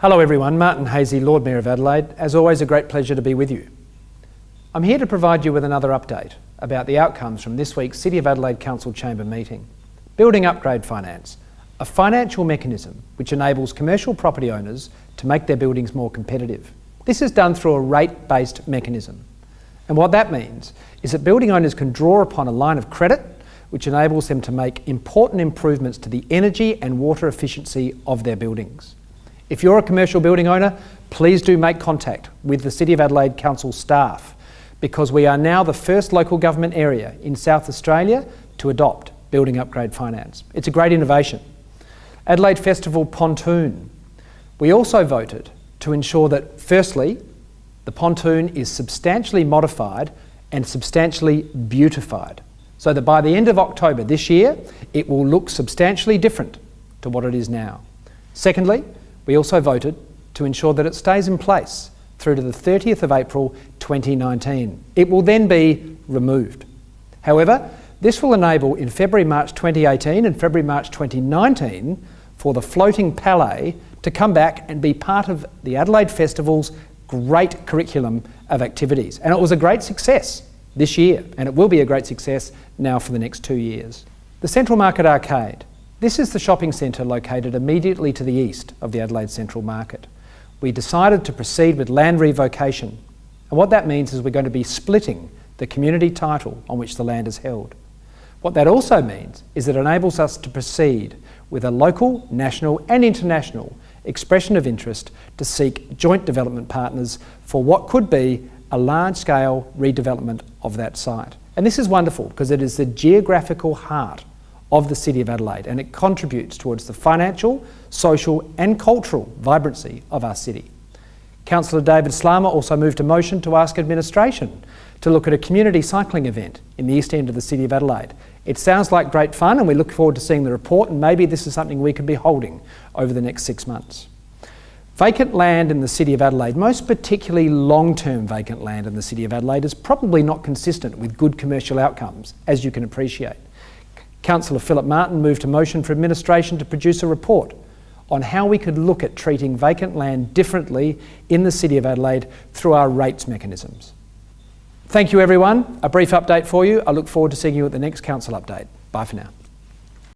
Hello everyone, Martin Haese, Lord Mayor of Adelaide. As always, a great pleasure to be with you. I'm here to provide you with another update about the outcomes from this week's City of Adelaide Council Chamber meeting. Building Upgrade Finance, a financial mechanism which enables commercial property owners to make their buildings more competitive. This is done through a rate-based mechanism. And what that means is that building owners can draw upon a line of credit which enables them to make important improvements to the energy and water efficiency of their buildings. If you're a commercial building owner, please do make contact with the City of Adelaide Council staff because we are now the first local government area in South Australia to adopt building upgrade finance. It's a great innovation. Adelaide Festival Pontoon. We also voted to ensure that firstly, the pontoon is substantially modified and substantially beautified so that by the end of October this year, it will look substantially different to what it is now. Secondly, we also voted to ensure that it stays in place through to the 30th of April 2019. It will then be removed. However, this will enable in February, March 2018 and February, March 2019 for the floating palais to come back and be part of the Adelaide Festival's great curriculum of activities. And it was a great success this year, and it will be a great success now for the next two years. The Central Market Arcade. This is the shopping centre located immediately to the east of the Adelaide Central Market. We decided to proceed with land revocation, and what that means is we're going to be splitting the community title on which the land is held. What that also means is it enables us to proceed with a local, national and international expression of interest to seek joint development partners for what could be a large-scale redevelopment of that site. And this is wonderful because it is the geographical heart of the City of Adelaide and it contributes towards the financial, social and cultural vibrancy of our city. Councillor David Slama also moved a motion to ask administration to look at a community cycling event in the east end of the City of Adelaide. It sounds like great fun and we look forward to seeing the report and maybe this is something we could be holding over the next six months. Vacant land in the City of Adelaide, most particularly long-term vacant land in the City of Adelaide, is probably not consistent with good commercial outcomes, as you can appreciate. Councillor Philip Martin moved a motion for administration to produce a report on how we could look at treating vacant land differently in the City of Adelaide through our rates mechanisms. Thank you everyone. A brief update for you. I look forward to seeing you at the next council update. Bye for now.